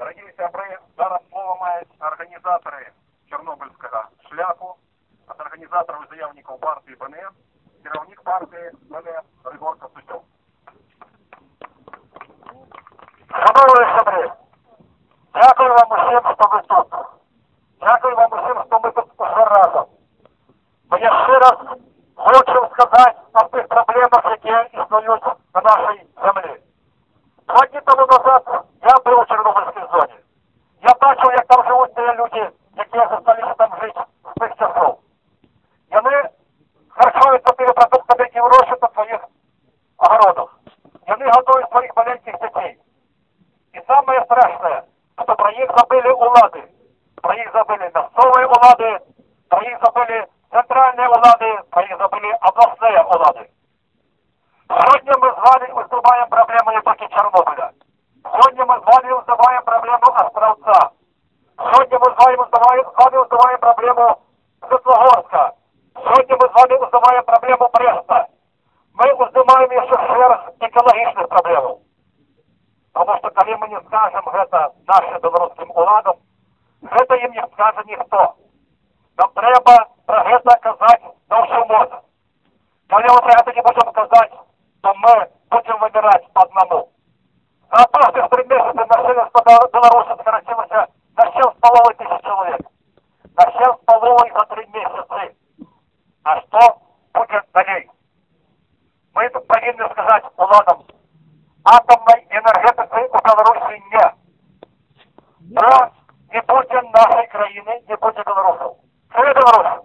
Дорогі сябри, зараз слово мають організатори Чорнобильського шляху, від організаторів і заявників партії БНС, керівник партії БНС Григор Костючов. Шановні сябри, дякую вам усім, що ви тут. Дякую вам усім, що ми тут уже разом. Бо я ще раз хочу сказати о тих проблемах, які існують на нашій землі. Два дні тому назад люди, які залишилися там жити з тих часов. І вони харчуються тими продуктами, які вирощують на своїх огородах. І вони готують своїх маленьких дітей. И самое страшное, что про них забыли улады. Про них забыли местные улады, про них забыли центральные улады, про них забыли областные улады. Сегодня мы с вами выступаем проблему не только Чернобыля. Сегодня мы с вами вызываем проблему Островца. Сегодня мы с вами вызываем, с вами вызываем проблему Светлогорска. Сегодня мы с вами вызываем проблему Бреста. Мы вызываем еще шерсть экологичных проблем. Тому що коли ми не скажемо гэта нашим білоруським уладам, гэта їм не скаже ніхто. Нам треба про гэта казати на всю моду. Коли ми про гэта не будемо казати, то ми будемо вибирати по одному. За прошлых три месяца населенство Беларуси сократилось 7,5 за три месяца. А что будет далее? Мы тут повинны сказать уладам, атомной энергетики у Беларуси нет. Но не буде нашей країни, не буде білорусів. Живе Білорусь!